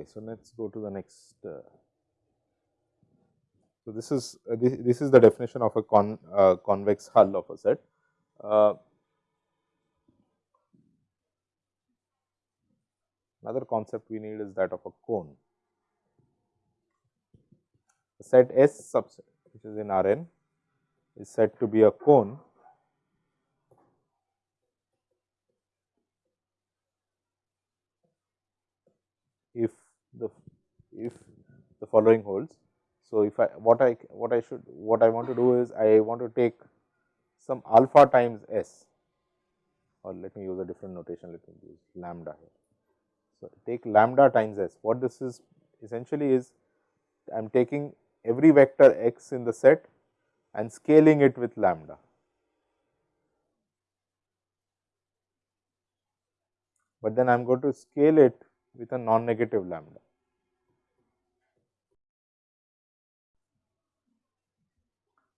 Okay, so let's go to the next. Uh, so this is uh, this, this is the definition of a con uh, convex hull of a set. Another concept we need is that of a cone. The set S subset which is in Rn is said to be a cone if the if the following holds. So, if I what I what I should what I want to do is I want to take some alpha times s or let me use a different notation let me use lambda here. So, take lambda times s what this is essentially is I am taking every vector x in the set and scaling it with lambda. But then I am going to scale it with a non-negative lambda.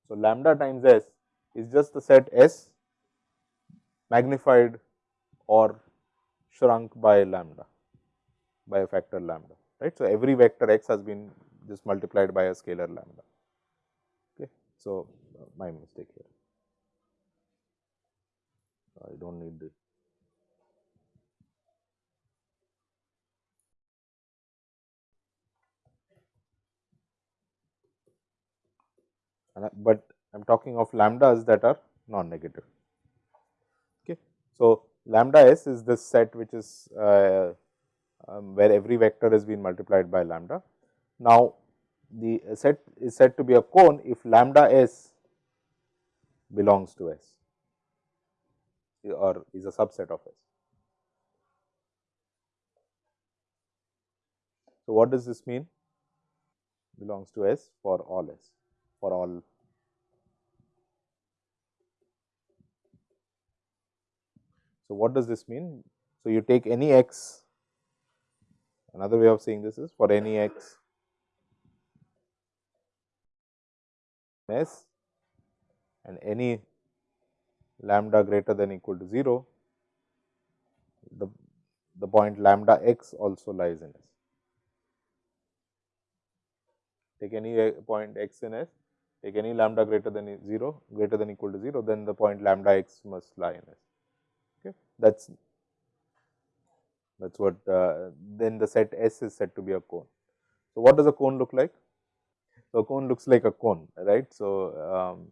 So, lambda times s is just the set S magnified or shrunk by lambda by a factor lambda right. So, every vector x has been just multiplied by a scalar lambda. Okay. So, uh, my mistake here I do not need this. but I am talking of lambdas that are non-negative. Okay. So, lambda s is this set which is uh, um, where every vector has been multiplied by lambda. Now, the set is said to be a cone if lambda s belongs to S or is a subset of S. So, what does this mean? Belongs to S for all S for all So, what does this mean? So, you take any x, another way of saying this is for any x s and any lambda greater than equal to 0, the, the point lambda x also lies in S. Take any uh, point x in S, take any lambda greater than 0, greater than equal to 0, then the point lambda x must lie in S Okay. that is that is what uh, then the set S is said to be a cone. So, what does a cone look like? So, a cone looks like a cone right. So, um,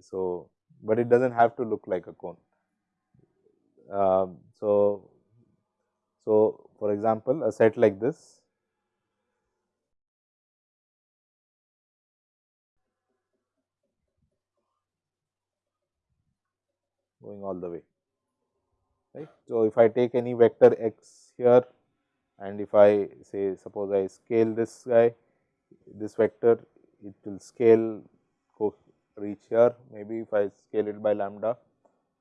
so but it does not have to look like a cone. Um, so, so for example, a set like this going all the way right. So, if I take any vector x here and if I say suppose I scale this guy this vector it will scale reach here maybe if I scale it by lambda.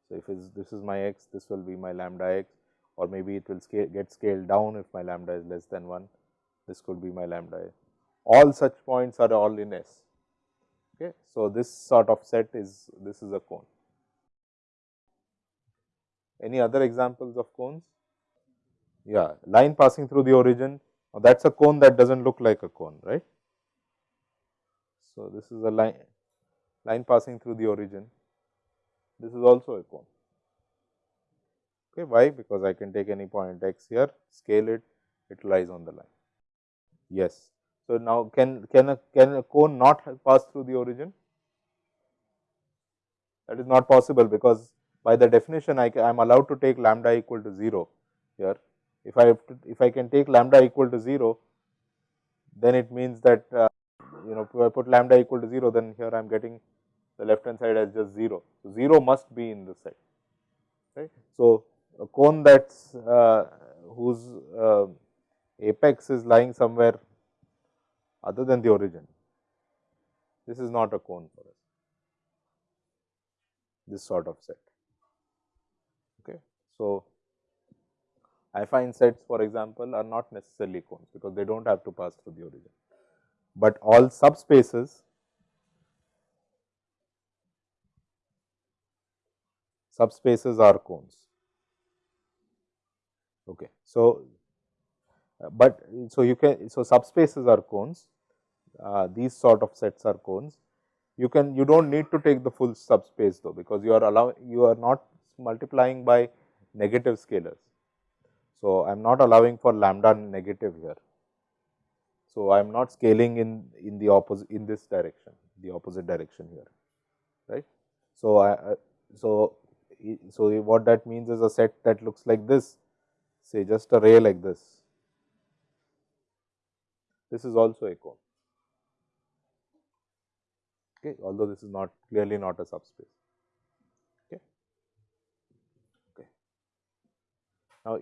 So, if this is my x this will be my lambda x or maybe it will scale get scaled down if my lambda is less than 1 this could be my lambda a. all such points are all in S. Okay. So, this sort of set is this is a cone. Any other examples of cones? Yeah, line passing through the origin. That is a cone that does not look like a cone, right. So, this is a line, line passing through the origin. This is also a cone. Okay, why? Because I can take any point x here, scale it, it lies on the line. Yes. So, now can, can, a, can a cone not pass through the origin? That is not possible because by the definition I am allowed to take lambda equal to 0 here. If I to, if I can take lambda equal to 0, then it means that uh, you know if I put lambda equal to 0, then here I am getting the left hand side as just 0. So, 0 must be in the set. Right. So, a cone that's uh, whose uh, apex is lying somewhere other than the origin. This is not a cone for us, this sort of set. So, affine sets for example, are not necessarily cones because they do not have to pass through the origin, but all subspaces subspaces are cones. Okay. So, uh, but so you can so subspaces are cones uh, these sort of sets are cones you can you do not need to take the full subspace though because you are allowing you are not multiplying by negative scalars. So, I am not allowing for lambda negative here. So, I am not scaling in in the opposite in this direction the opposite direction here right. So, I, so so what that means is a set that looks like this say just a ray like this this is also a cone okay although this is not clearly not a subspace okay okay now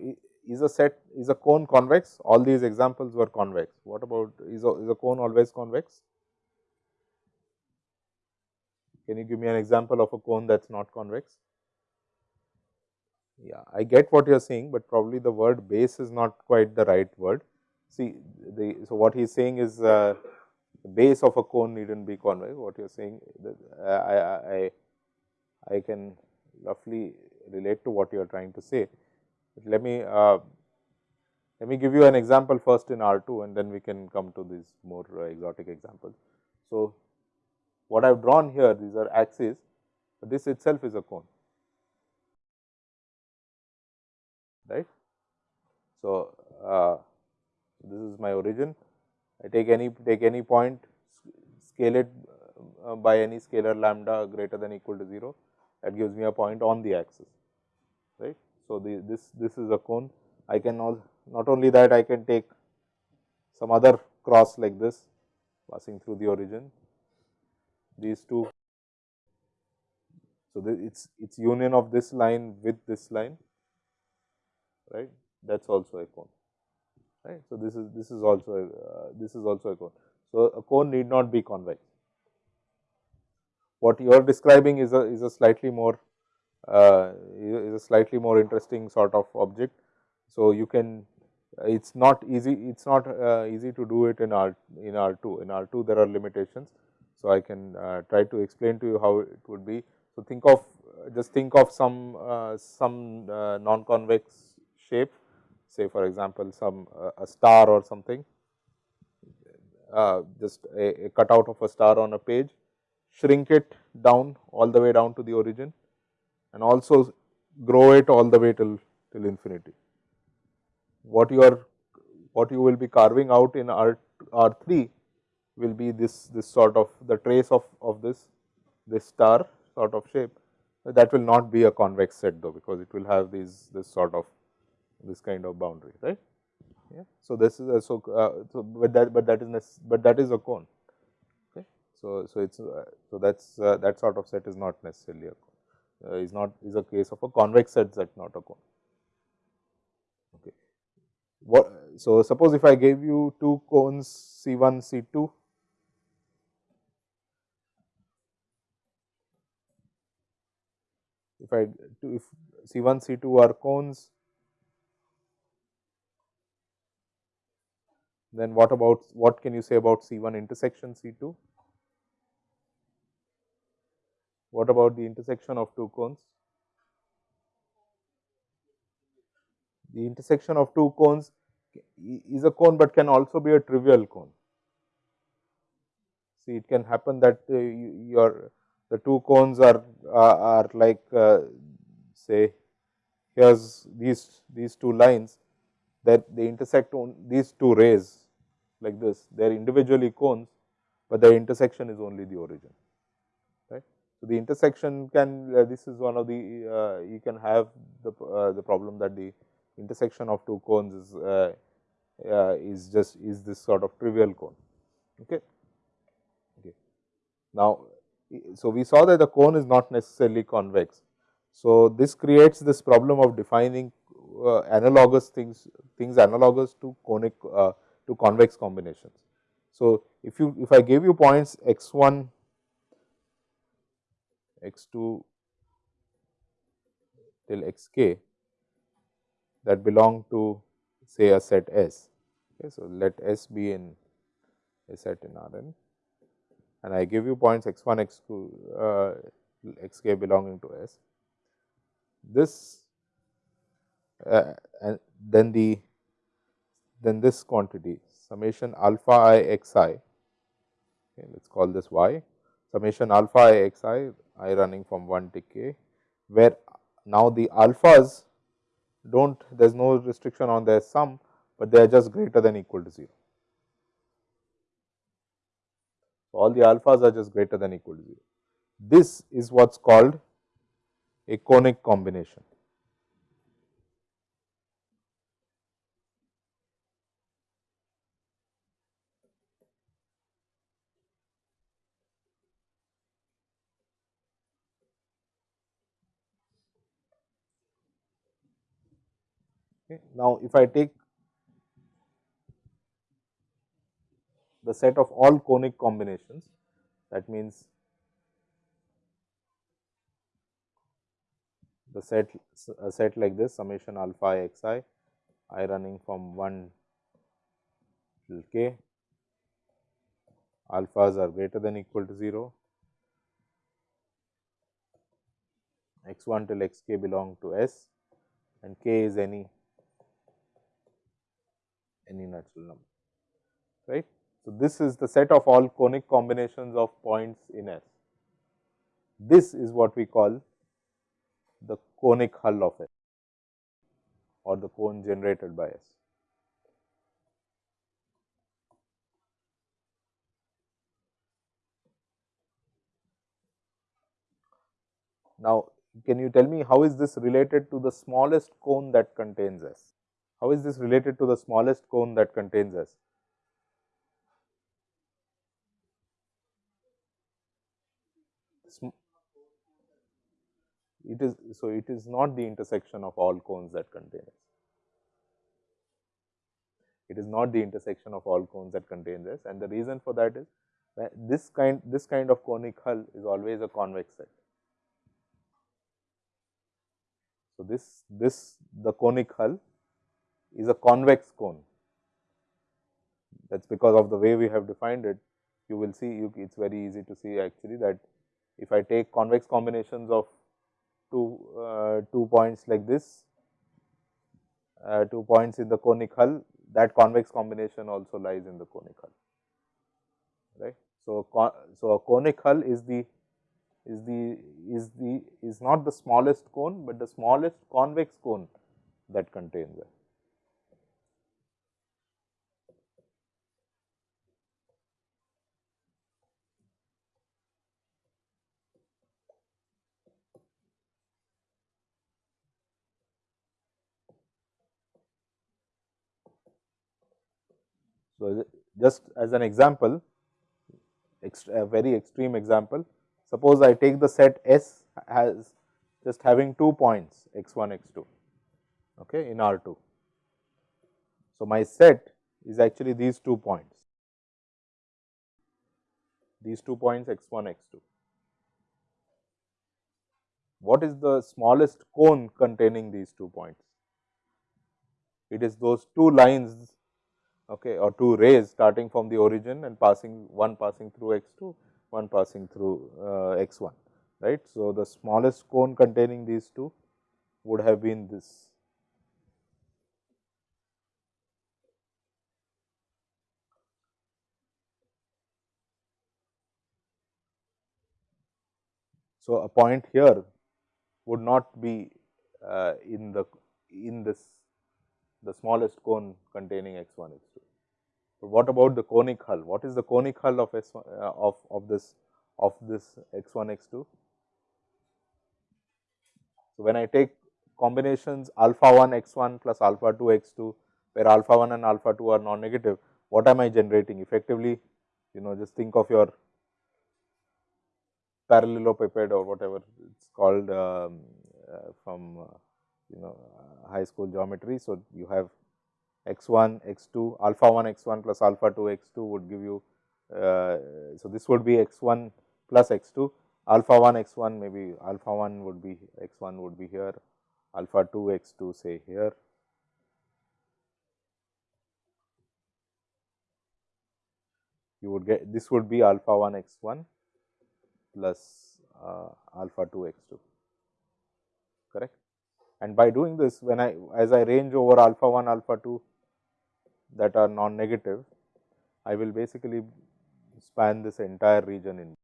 is a set is a cone convex? All these examples were convex. What about is a, is a cone always convex? Can you give me an example of a cone that is not convex? Yeah i get what you are saying but probably the word base is not quite the right word. See the so what he is saying is uh, the base of a cone needn't be convex. What you are saying, I, I, I, I can roughly relate to what you are trying to say. Let me uh, let me give you an example first in R 2 and then we can come to these more uh, exotic examples. So, what I have drawn here these are axes, this itself is a cone right. So, uh, this is my origin I take any take any point scale it uh, by any scalar lambda greater than equal to 0 that gives me a point on the axis. So, the, this this is a cone I can all not only that I can take some other cross like this passing through the origin these two. So, it's it's union of this line with this line right that is also a cone right. So, this is this is also a, uh, this is also a cone. So, a cone need not be convex. What you are describing is a is a slightly more is a slightly more interesting sort of object. So, you can it is not easy it is not uh, easy to do it in R in R 2 in R 2 there are limitations. So, I can uh, try to explain to you how it would be. So, think of just think of some uh, some uh, non convex shape say for example, some uh, a star or something, uh, just a, a cutout of a star on a page, shrink it down all the way down to the origin and also grow it all the way till, till infinity. What you are what you will be carving out in R, R3 will be this, this sort of the trace of, of this, this star sort of shape that will not be a convex set though, because it will have these this sort of this kind of boundary, right. Yeah. So, this is a, so, uh, so but that but that is but that is a cone. Okay. So, so it's uh, so that's uh, that sort of set is not necessarily a cone. Uh, is not is a case of a convex set that not a cone. Okay. What so suppose if I gave you two cones C 1 C 2 if I if C 1 C 2 are cones Then what about what can you say about C1 intersection C2? What about the intersection of two cones? The intersection of two cones is a cone, but can also be a trivial cone. See, it can happen that uh, your the two cones are uh, are like uh, say here's these these two lines that they intersect on these two rays like this, they are individually cones, but the intersection is only the origin. So, the intersection can uh, this is one of the uh, you can have the uh, the problem that the intersection of two cones is uh, uh, is just is this sort of trivial cone. Okay. okay. Now, so we saw that the cone is not necessarily convex. So, this creates this problem of defining uh, analogous things things analogous to conic to convex combinations. So, if you if I gave you points x 1, x 2 till x k, that belong to say a set S. Okay, so, let S be in a set in R n and I give you points x 1 x 2 uh, x k belonging to S. This uh, and then the then this quantity summation alpha i x i okay, let us call this y summation alpha i x i i running from 1 to k where now the alphas do not there is no restriction on their sum, but they are just greater than equal to 0. So, all the alphas are just greater than equal to 0. This is what is called a conic combination. Okay. Now, if I take the set of all conic combinations that means the set a set like this summation alpha i x i i running from 1 till k alphas are greater than equal to 0 x 1 till x k belong to S and k is any any natural number, right. So, this is the set of all conic combinations of points in S. This is what we call the conic hull of S or the cone generated by S. Now, can you tell me how is this related to the smallest cone that contains S? How is this related to the smallest cone that contains S? It is so it is not the intersection of all cones that contain S. It is not the intersection of all cones that contains S and the reason for that is that this kind this kind of conic hull is always a convex set. So, this this the conic hull is a convex cone. That is because of the way we have defined it, you will see it is very easy to see actually that if I take convex combinations of two, uh, two points like this, uh, two points in the conic hull, that convex combination also lies in the conic hull, right. So, so a conic hull is the is the is the is not the smallest cone, but the smallest convex cone that contains it. So, just as an example, a very extreme example, suppose I take the set S as just having two points x 1 x 2 okay, in R 2. So, my set is actually these two points, these two points x 1 x 2. What is the smallest cone containing these two points? It is those two lines okay, or two rays starting from the origin and passing one passing through x 2, one passing through uh, x 1 right. So, the smallest cone containing these two would have been this. So, a point here would not be uh, in the in this the smallest cone containing x 1 x 2. But what about the conic hull? What is the conic hull of S 1 uh, of of this of this x 1 x 2? So, when I take combinations alpha 1 x 1 plus alpha 2 x 2, where alpha 1 and alpha 2 are non negative, what am I generating? Effectively, you know just think of your parallelepiped or whatever it is called um, uh, from uh, you know uh, high school geometry. So, you have x 1 x 2 alpha 1 x 1 plus alpha 2 x 2 would give you. Uh, so, this would be x 1 plus x 2 alpha 1 x 1 maybe alpha 1 would be x 1 would be here alpha 2 x 2 say here. You would get this would be alpha 1 x 1 plus uh, alpha 2 x 2 correct. And by doing this when I as I range over alpha 1 alpha 2 that are non negative I will basically span this entire region in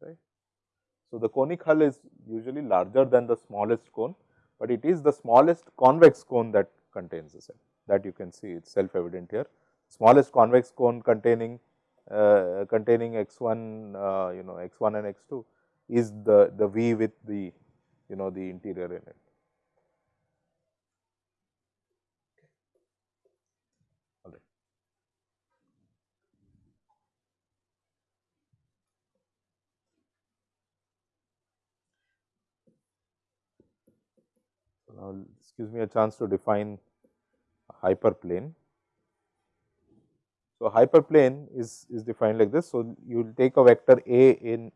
right. So, the conic hull is usually larger than the smallest cone, but it is the smallest convex cone that contains the cell that you can see it is self evident here. Smallest convex cone containing uh, containing x 1 uh, you know x 1 and x 2 is the the V with the you know the interior in it. Now, this gives me a chance to define a hyperplane. So, hyperplane is, is defined like this. So, you will take a vector A in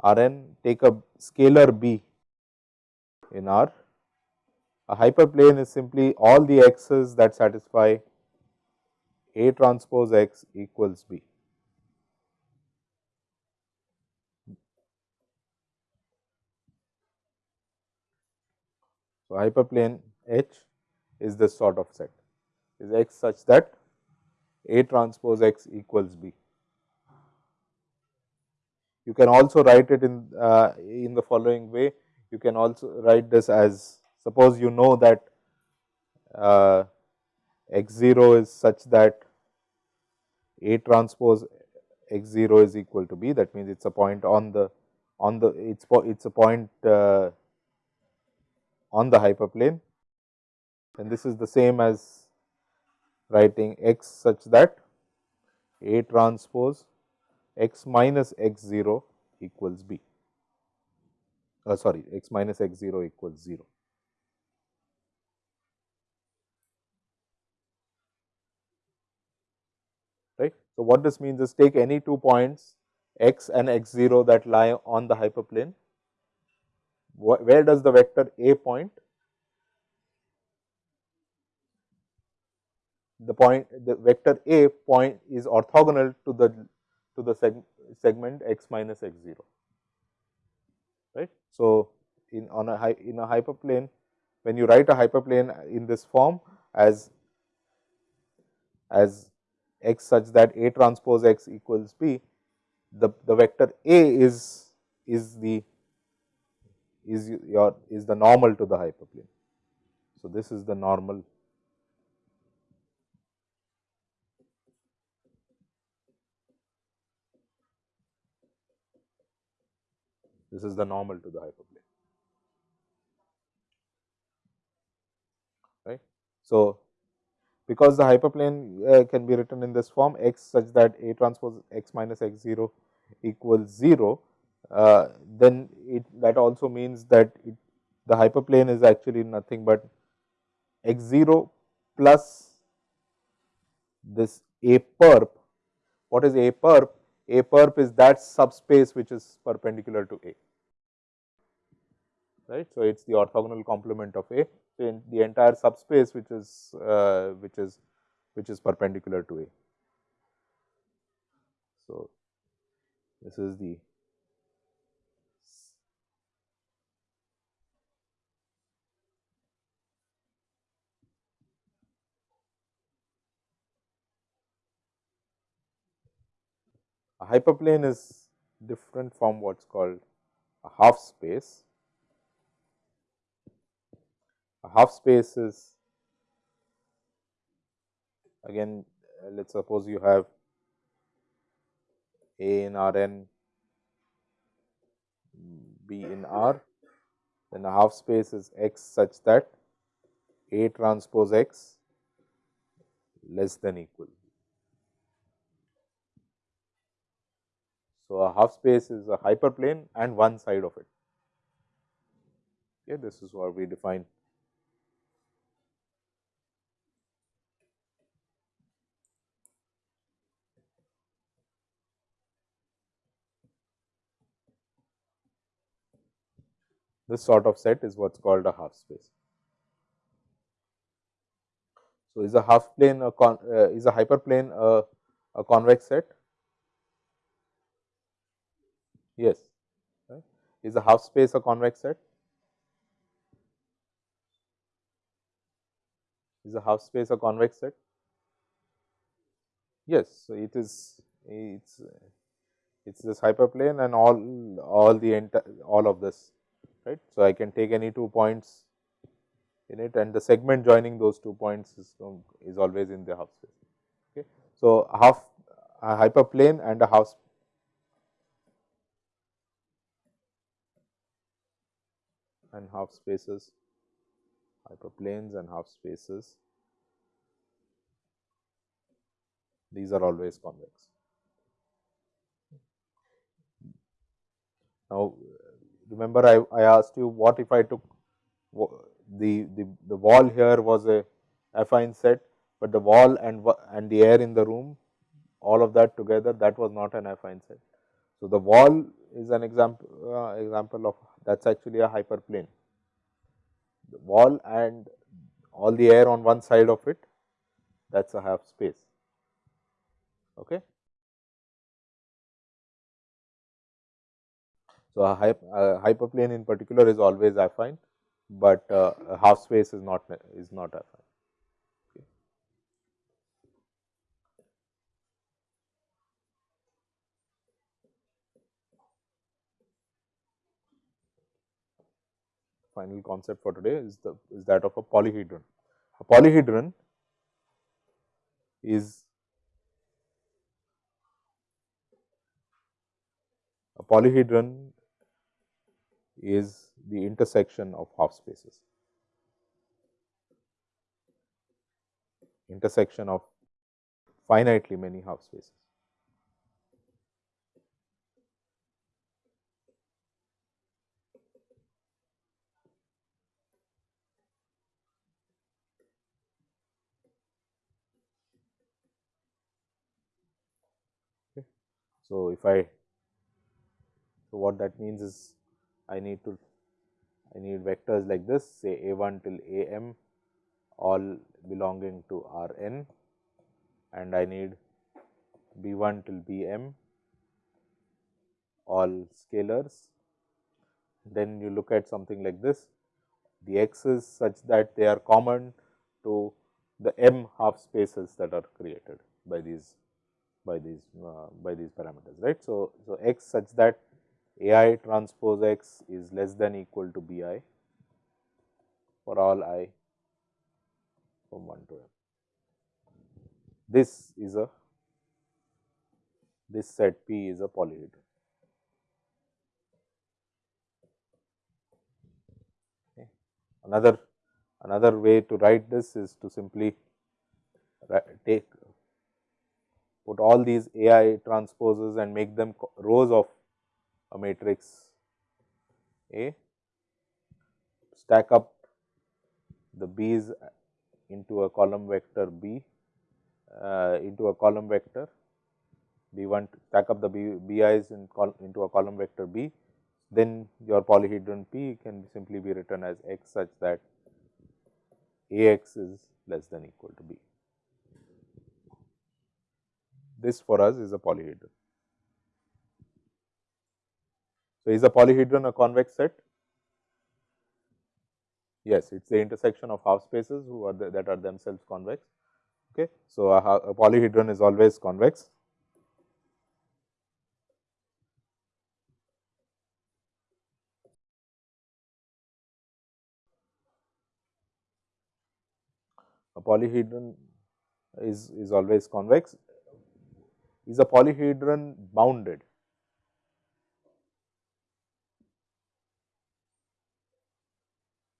R n, take a scalar B in R. A hyperplane is simply all the x's that satisfy A transpose x equals B. So, hyperplane H is this sort of set is x such that A transpose x equals B. You can also write it in uh, in the following way. You can also write this as suppose you know that uh, x 0 is such that A transpose x 0 is equal to B. That means, it is a point on the on the it's it's a point uh, on the hyperplane and this is the same as writing x such that A transpose x minus x 0 equals B, uh, sorry x minus x 0 equals 0. Right. So, what this means is take any two points x and x 0 that lie on the hyperplane where does the vector A point? The point the vector A point is orthogonal to the to the seg, segment x minus x 0 right. So, in on a in a hyperplane when you write a hyperplane in this form as as x such that A transpose x equals B, the, the vector A is is the is your is the normal to the hyperplane. So, this is the normal this is the normal to the hyperplane right. So, because the hyperplane uh, can be written in this form x such that A transpose x minus x 0 equals 0 uh, then it that also means that it, the hyperplane is actually nothing but x 0 plus this A perp. What is A perp? A perp is that subspace which is perpendicular to A, right. So, it is the orthogonal complement of A. So, in the entire subspace which is uh, which is which is perpendicular to A. So, this is the A hyperplane is different from what is called a half space. A half space is again uh, let us suppose you have A in R n, B in R, then a half space is x such that A transpose x less than equal So, a half space is a hyperplane and one side of it. Okay, this is what we define. This sort of set is what is called a half space. So, is a half plane a con, uh, is a hyperplane a, a convex set? Yes. Right. Is the half space a convex set? Is the half space a convex set? Yes. So, it is it's it's this hyperplane and all all the all of this right. So, I can take any two points in it and the segment joining those two points is, is always in the half space. Okay. So, half a hyperplane and a half and half spaces, hyperplanes and half spaces, these are always convex. Now, remember I, I asked you what if I took the, the, the wall here was a affine set, but the wall and, and the air in the room all of that together that was not an affine set. So, the wall is an example uh, example of that is actually a hyperplane. The wall and all the air on one side of it that is a half space. Okay. So, a, a hyperplane in particular is always affine, but uh, a half space is not is not affine. Final concept for today is the is that of a polyhedron. A polyhedron is a polyhedron is the intersection of half spaces, intersection of finitely many half spaces. So, if I so what that means is I need to I need vectors like this say a 1 till a m all belonging to R n and I need b 1 till b m all scalars. Then you look at something like this the x is such that they are common to the m half spaces that are created by these by these uh, by these parameters right. So, so x such that a i transpose x is less than equal to b i for all i from 1 to m. This is a this set P is a polyhedron. Another another way to write this is to simply take put all these AI transposes and make them rows of a matrix A, stack up the B's into a column vector B uh, into a column vector B 1 stack up the BI's in into a column vector B, then your polyhedron P can simply be written as x such that A x is less than equal to B this for us is a polyhedron. So, is a polyhedron a convex set? Yes, it is the intersection of half spaces who are the, that are themselves convex. Okay. So, a, a polyhedron is always convex. A polyhedron is, is always convex is a polyhedron bounded?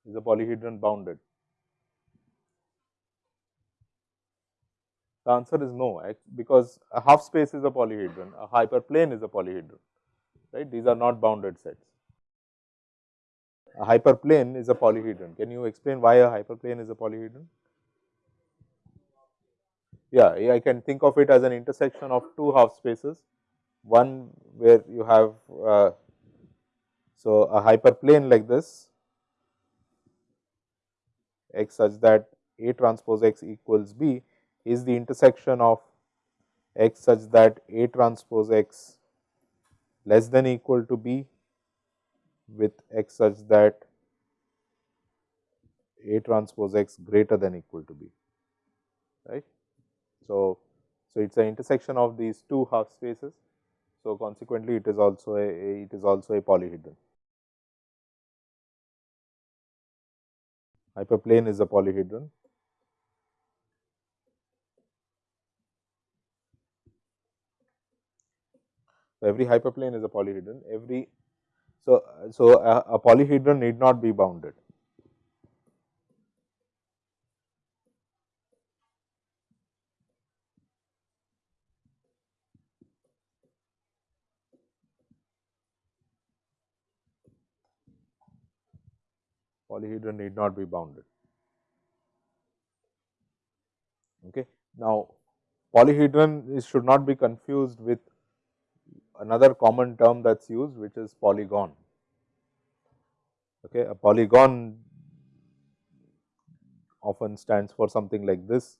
Is a polyhedron bounded? The answer is no, because a half space is a polyhedron, a hyperplane is a polyhedron, right? These are not bounded sets. A hyperplane is a polyhedron. Can you explain why a hyperplane is a polyhedron? Yeah, I can think of it as an intersection of two half spaces, one where you have uh, so a hyperplane like this x such that A transpose x equals B is the intersection of x such that A transpose x less than equal to B with x such that A transpose x greater than equal to B, right. So, so it is an intersection of these two half spaces. So, consequently, it is also a, a it is also a polyhedron. Hyperplane is a polyhedron. So, every hyperplane is a polyhedron. Every so so a, a polyhedron need not be bounded. Polyhedron need not be bounded. Okay. Now, polyhedron is should not be confused with another common term that is used which is polygon. Okay. A polygon often stands for something like this.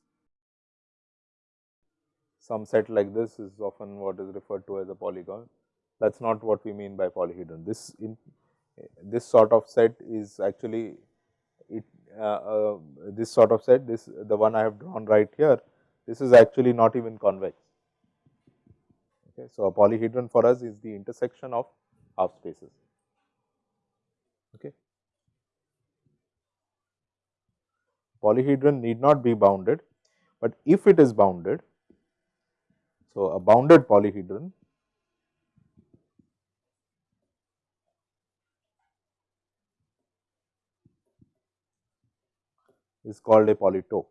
Some set like this is often what is referred to as a polygon. That is not what we mean by polyhedron. This in this sort of set is actually it uh, uh, this sort of set this the one I have drawn right here this is actually not even convex. Okay. So, a polyhedron for us is the intersection of half spaces. Okay. Polyhedron need not be bounded, but if it is bounded, so a bounded polyhedron is called a polytope.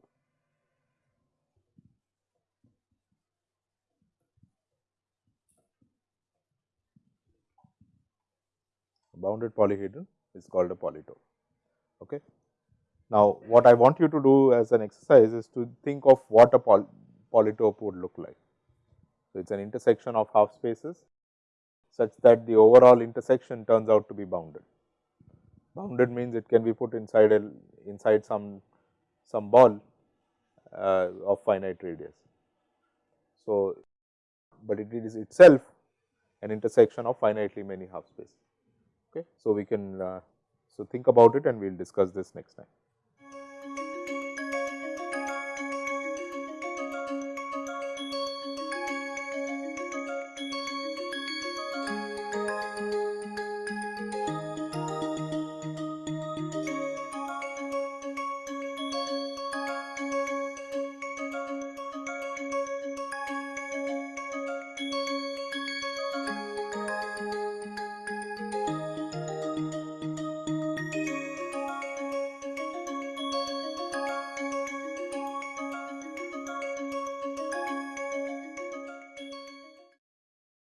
Bounded polyhedron is called a polytope. Okay. Now, what I want you to do as an exercise is to think of what a poly polytope would look like. So, it is an intersection of half spaces such that the overall intersection turns out to be bounded. Bounded means it can be put inside a inside some some ball uh, of finite radius. So, but it is itself an intersection of finitely many half spaces. Okay. So, we can uh, so think about it and we will discuss this next time.